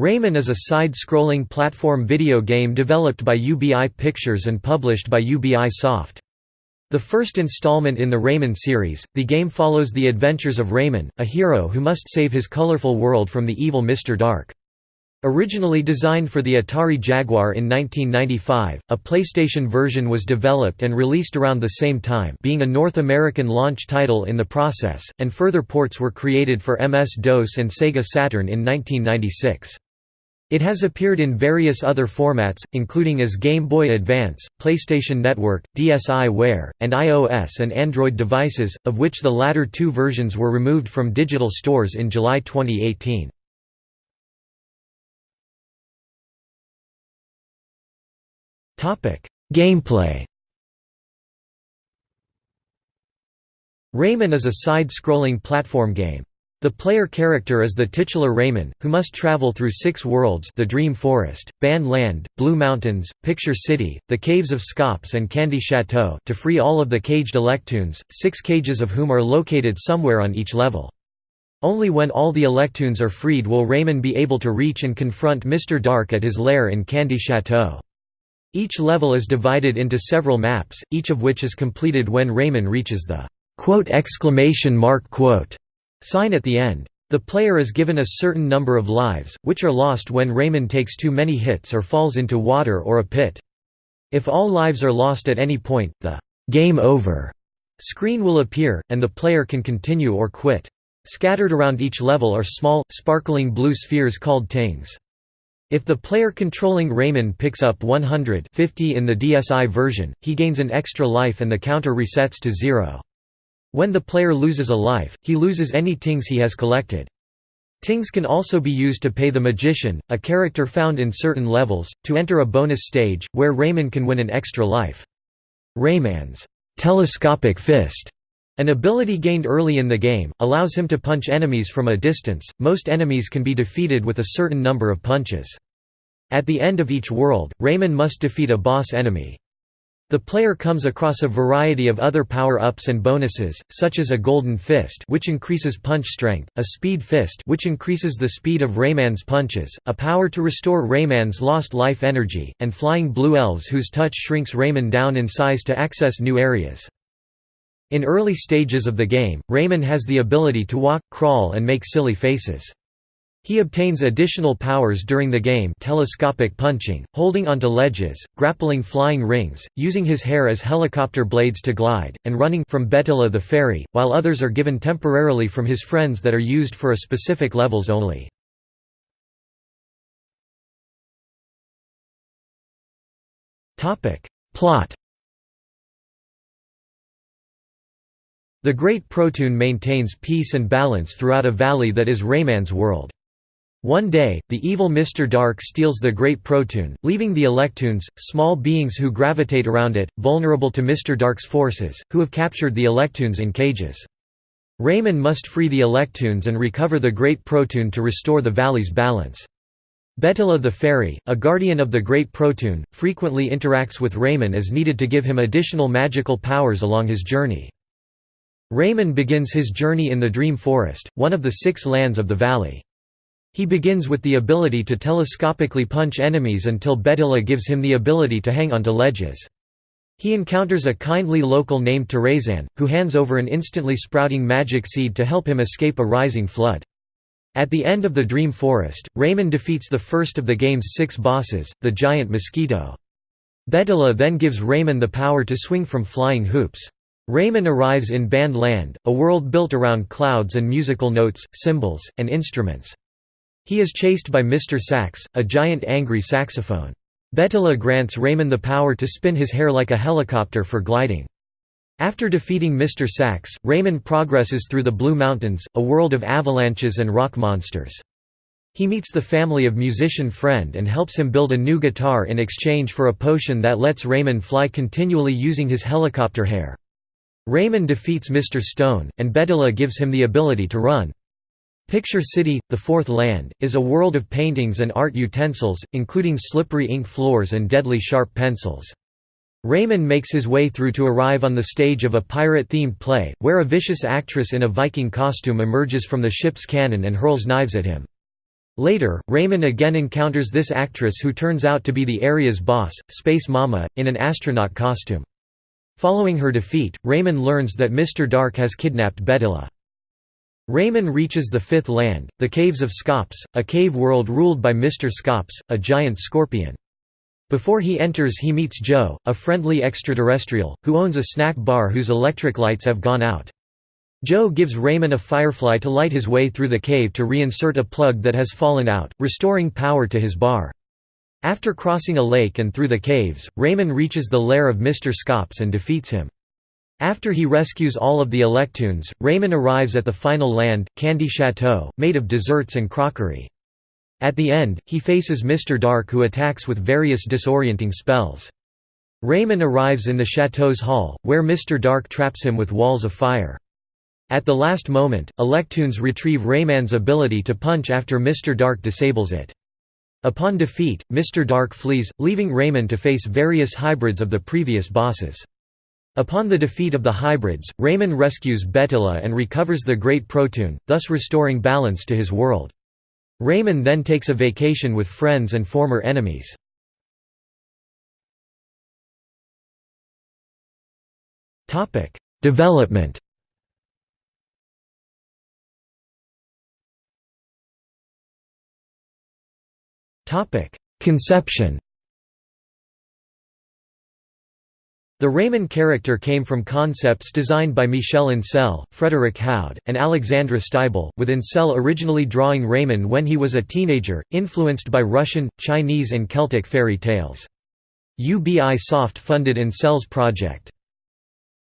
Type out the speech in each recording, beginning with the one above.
Rayman is a side-scrolling platform video game developed by UBI Pictures and published by UBI Soft. The first installment in the Rayman series, the game follows the adventures of Rayman, a hero who must save his colorful world from the evil Mr. Dark. Originally designed for the Atari Jaguar in 1995, a PlayStation version was developed and released around the same time being a North American launch title in the process, and further ports were created for MS-DOS and Sega Saturn in 1996. It has appeared in various other formats, including as Game Boy Advance, PlayStation Network, DSiWare, and iOS and Android devices, of which the latter two versions were removed from digital stores in July 2018. Gameplay Rayman is a side-scrolling platform game. The player character is the titular Rayman, who must travel through six worlds the Dream Forest, Band Land, Blue Mountains, Picture City, the Caves of Skops and Candy Chateau to free all of the caged Electoons, six cages of whom are located somewhere on each level. Only when all the Electoons are freed will Rayman be able to reach and confront Mr. Dark at his lair in Candy Chateau. Each level is divided into several maps, each of which is completed when Rayman reaches the quote exclamation mark quote sign at the end. The player is given a certain number of lives, which are lost when Rayman takes too many hits or falls into water or a pit. If all lives are lost at any point, the «Game Over» screen will appear, and the player can continue or quit. Scattered around each level are small, sparkling blue spheres called tings. If the player controlling Rayman picks up 100 50 in the DSi version, he gains an extra life and the counter resets to zero. When the player loses a life, he loses any tings he has collected. Tings can also be used to pay the Magician, a character found in certain levels, to enter a bonus stage, where Rayman can win an extra life. Rayman's telescopic fist, an ability gained early in the game, allows him to punch enemies from a distance. Most enemies can be defeated with a certain number of punches. At the end of each world, Rayman must defeat a boss enemy. The player comes across a variety of other power-ups and bonuses, such as a Golden Fist which increases punch strength, a Speed Fist which increases the speed of Rayman's punches, a power to restore Rayman's lost life energy, and flying blue elves whose touch shrinks Rayman down in size to access new areas. In early stages of the game, Rayman has the ability to walk, crawl and make silly faces. He obtains additional powers during the game telescopic punching, holding onto ledges, grappling flying rings, using his hair as helicopter blades to glide, and running from Betilla the fairy, while others are given temporarily from his friends that are used for a specific levels only. Plot The Great Protoon maintains peace and balance throughout a valley that is Rayman's world. One day, the evil Mr. Dark steals the Great Protoon, leaving the Electoons, small beings who gravitate around it, vulnerable to Mr. Dark's forces, who have captured the Electoons in cages. Rayman must free the Electoons and recover the Great Protoon to restore the valley's balance. Betilla the Fairy, a guardian of the Great Protoon, frequently interacts with Rayman as needed to give him additional magical powers along his journey. Rayman begins his journey in the Dream Forest, one of the six lands of the valley. He begins with the ability to telescopically punch enemies until Betilla gives him the ability to hang onto ledges. He encounters a kindly local named Tarayzan, who hands over an instantly sprouting magic seed to help him escape a rising flood. At the end of the Dream Forest, Rayman defeats the first of the game's six bosses, the giant mosquito. Betilla then gives Rayman the power to swing from flying hoops. Rayman arrives in Band Land, a world built around clouds and musical notes, cymbals, and instruments. He is chased by Mr. Sax, a giant angry saxophone. Betilla grants Rayman the power to spin his hair like a helicopter for gliding. After defeating Mr. Sax, Rayman progresses through the Blue Mountains, a world of avalanches and rock monsters. He meets the family of musician Friend and helps him build a new guitar in exchange for a potion that lets Rayman fly continually using his helicopter hair. Rayman defeats Mr. Stone, and Betula gives him the ability to run. Picture City, the Fourth Land, is a world of paintings and art utensils, including slippery ink floors and deadly sharp pencils. Rayman makes his way through to arrive on the stage of a pirate-themed play, where a vicious actress in a Viking costume emerges from the ship's cannon and hurls knives at him. Later, Rayman again encounters this actress who turns out to be the area's boss, Space Mama, in an astronaut costume. Following her defeat, Rayman learns that Mr. Dark has kidnapped Betilla. Rayman reaches the Fifth Land, the Caves of Skops, a cave world ruled by Mr. Skops, a giant scorpion. Before he enters he meets Joe, a friendly extraterrestrial, who owns a snack bar whose electric lights have gone out. Joe gives Rayman a firefly to light his way through the cave to reinsert a plug that has fallen out, restoring power to his bar. After crossing a lake and through the caves, Rayman reaches the lair of Mr. Skops and defeats him. After he rescues all of the Electoons, Rayman arrives at the final land, Candy Chateau, made of desserts and crockery. At the end, he faces Mr. Dark who attacks with various disorienting spells. Rayman arrives in the chateau's hall, where Mr. Dark traps him with walls of fire. At the last moment, Electoons retrieve Rayman's ability to punch after Mr. Dark disables it. Upon defeat, Mr. Dark flees, leaving Rayman to face various hybrids of the previous bosses. Upon the defeat of the hybrids, Rayman rescues Betilla and recovers the Great Protoon, thus restoring balance to his world. Rayman then takes a vacation with friends and former enemies. Development Conception The Rayman character came from concepts designed by Michel Ancel, Frederick Houde, and Alexandra Steible, with Ancel originally drawing Rayman when he was a teenager, influenced by Russian, Chinese and Celtic fairy tales. UBI Soft funded Ancel's project.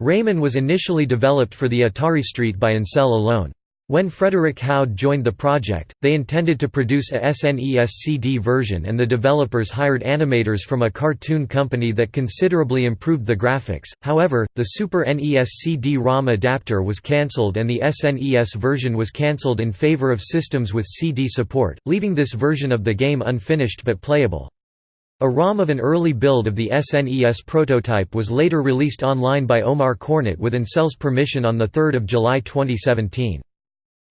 Rayman was initially developed for the Atari ST by Ancel alone. When Frederick Houde joined the project, they intended to produce a SNES CD version and the developers hired animators from a cartoon company that considerably improved the graphics, however, the Super NES CD-ROM adapter was cancelled and the SNES version was cancelled in favor of systems with CD support, leaving this version of the game unfinished but playable. A ROM of an early build of the SNES prototype was later released online by Omar Cornut with Ancel's permission on 3 July 2017.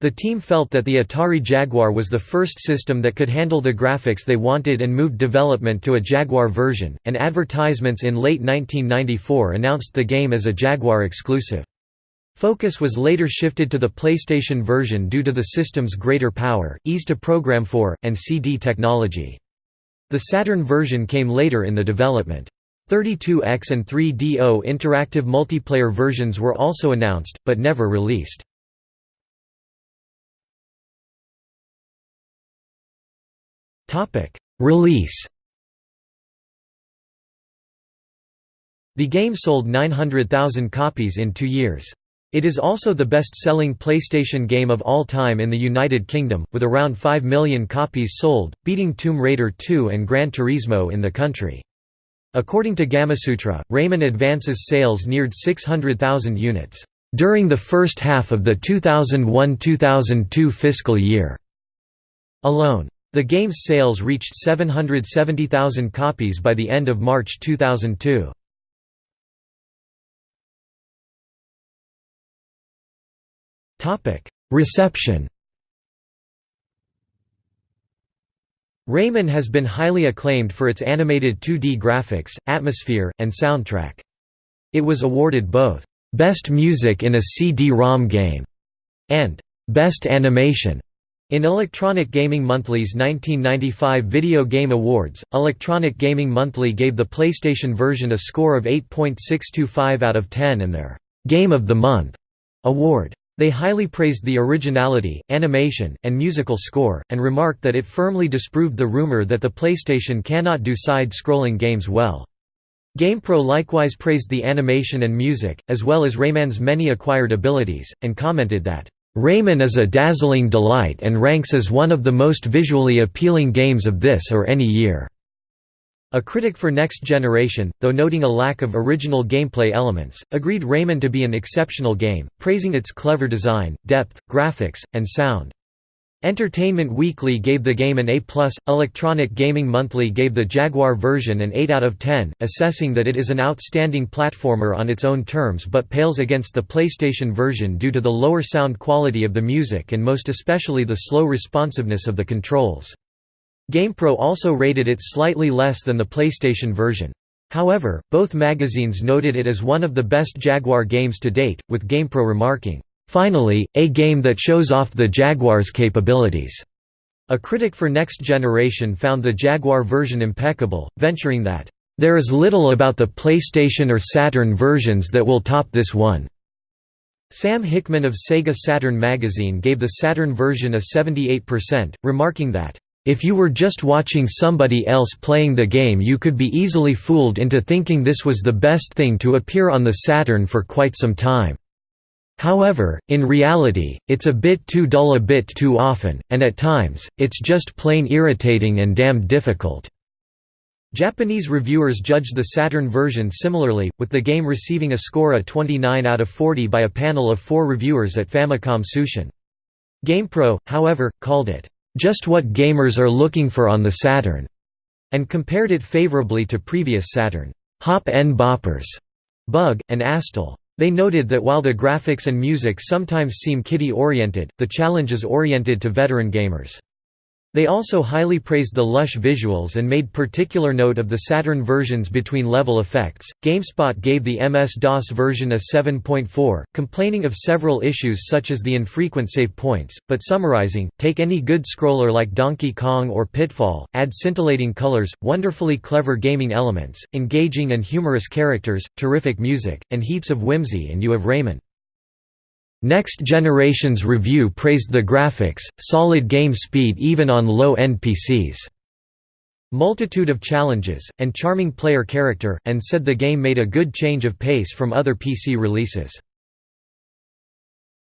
The team felt that the Atari Jaguar was the first system that could handle the graphics they wanted and moved development to a Jaguar version, and advertisements in late 1994 announced the game as a Jaguar exclusive. Focus was later shifted to the PlayStation version due to the system's greater power, ease to program for, and CD technology. The Saturn version came later in the development. 32X and 3DO interactive multiplayer versions were also announced, but never released. Release The game sold 900,000 copies in two years. It is also the best-selling PlayStation game of all time in the United Kingdom, with around 5 million copies sold, beating Tomb Raider 2 and Gran Turismo in the country. According to Gamasutra, Rayman Advance's sales neared 600,000 units, "...during the first half of the 2001–2002 fiscal year." alone. The game's sales reached 770,000 copies by the end of March 2002. Reception Rayman has been highly acclaimed for its animated 2D graphics, atmosphere, and soundtrack. It was awarded both, "'Best Music in a CD-ROM Game' and "'Best Animation' In Electronic Gaming Monthly's 1995 Video Game Awards, Electronic Gaming Monthly gave the PlayStation version a score of 8.625 out of 10 in their «Game of the Month» award. They highly praised the originality, animation, and musical score, and remarked that it firmly disproved the rumor that the PlayStation cannot do side-scrolling games well. GamePro likewise praised the animation and music, as well as Rayman's many acquired abilities, and commented that Rayman is a dazzling delight and ranks as one of the most visually appealing games of this or any year." A critic for Next Generation, though noting a lack of original gameplay elements, agreed Rayman to be an exceptional game, praising its clever design, depth, graphics, and sound. Entertainment Weekly gave the game an A+, Electronic Gaming Monthly gave the Jaguar version an 8 out of 10, assessing that it is an outstanding platformer on its own terms but pales against the PlayStation version due to the lower sound quality of the music and most especially the slow responsiveness of the controls. GamePro also rated it slightly less than the PlayStation version. However, both magazines noted it as one of the best Jaguar games to date, with GamePro remarking, Finally, a game that shows off the Jaguar's capabilities. A critic for Next Generation found the Jaguar version impeccable, venturing that, "...there is little about the PlayStation or Saturn versions that will top this one." Sam Hickman of Sega Saturn magazine gave the Saturn version a 78%, remarking that, "...if you were just watching somebody else playing the game you could be easily fooled into thinking this was the best thing to appear on the Saturn for quite some time." However, in reality, it's a bit too dull a bit too often, and at times, it's just plain irritating and damned difficult." Japanese reviewers judged the Saturn version similarly, with the game receiving a score of 29 out of 40 by a panel of four reviewers at Famicom Tsushin. GamePro, however, called it, "...just what gamers are looking for on the Saturn", and compared it favorably to previous Saturn, "...hop n boppers", Bug, and Astal. They noted that while the graphics and music sometimes seem kiddie-oriented, the challenge is oriented to veteran gamers. They also highly praised the lush visuals and made particular note of the Saturn versions between level effects. GameSpot gave the MS-DOS version a 7.4, complaining of several issues such as the infrequent save points, but summarizing, take any good scroller like Donkey Kong or Pitfall, add scintillating colors, wonderfully clever gaming elements, engaging and humorous characters, terrific music, and heaps of whimsy and you have Rayman. Next Generation's review praised the graphics, solid game speed even on low-end PCs, multitude of challenges, and charming player character, and said the game made a good change of pace from other PC releases.